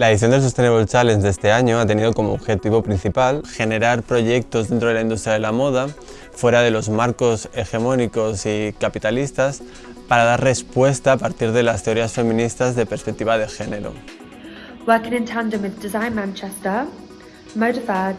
La edición del Sustainable Challenge de este año ha tenido como objetivo principal generar proyectos dentro de la industria de la moda, fuera de los marcos hegemónicos y capitalistas, para dar respuesta a partir de las teorías feministas de perspectiva de género. Working in tandem with Design Manchester, Modafad,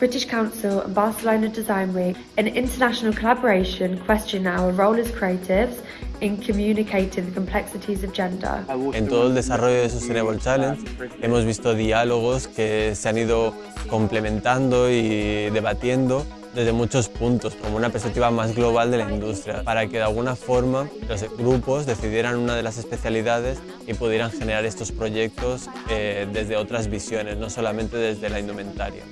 British Council and Barcelona Design Week, an international collaboration question our role as creatives in communicating the complexities of gender. En todo el desarrollo de Sustainable Challenge hemos visto diálogos que se han ido complementando y debatiendo desde muchos puntos, como una perspectiva más global de la industria, para que de alguna forma los grupos decidieran una de las especialidades y pudieran generar estos proyectos eh, desde otras visiones, no solamente desde la indumentaria.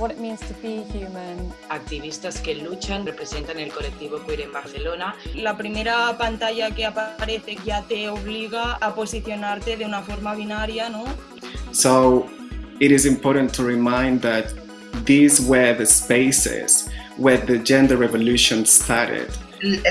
What it means to be human. Activistas que luchan representan el colectivo queer en Barcelona. La primera pantalla que aparece ya te obliga a posicionarte de una forma binaria, ¿no? So it is important to remind that these were the spaces where the gender revolution started.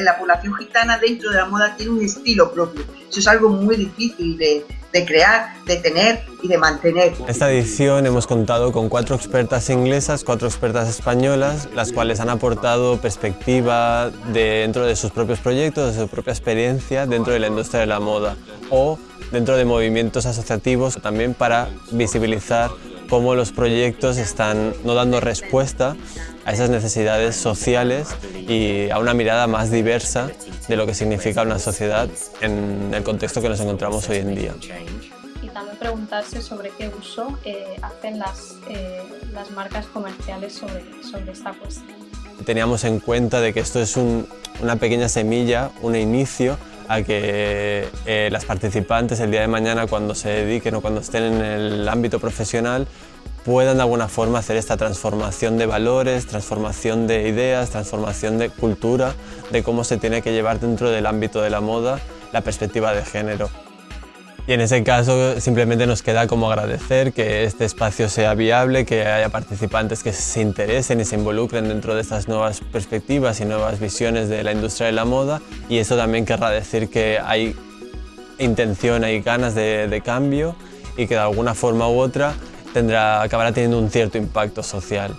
La población gitana dentro de la moda tiene un estilo propio. Eso es algo muy difícil de, crear, de tener y de mantener. En esta edición hemos contado con cuatro expertas inglesas, cuatro expertas españolas, las cuales han aportado perspectiva dentro de sus propios proyectos, de su propia experiencia dentro de la industria de la moda o dentro de movimientos asociativos también para visibilizar cómo los proyectos están no dando respuesta a esas necesidades sociales y a una mirada más diversa de lo que significa una sociedad en el contexto que nos encontramos hoy en día. Y también preguntarse sobre qué uso eh, hacen las, eh, las marcas comerciales sobre, sobre esta cuestión. Teníamos en cuenta de que esto es un, una pequeña semilla, un inicio a que eh, las participantes el día de mañana cuando se dediquen o cuando estén en el ámbito profesional puedan de alguna forma hacer esta transformación de valores, transformación de ideas, transformación de cultura, de cómo se tiene que llevar dentro del ámbito de la moda la perspectiva de género. Y en ese caso simplemente nos queda como agradecer que este espacio sea viable, que haya participantes que se interesen y se involucren dentro de estas nuevas perspectivas y nuevas visiones de la industria de la moda y eso también querrá decir que hay intención, hay ganas de, cambio y que de alguna forma u otra tendrá, acabará teniendo un cierto impacto social.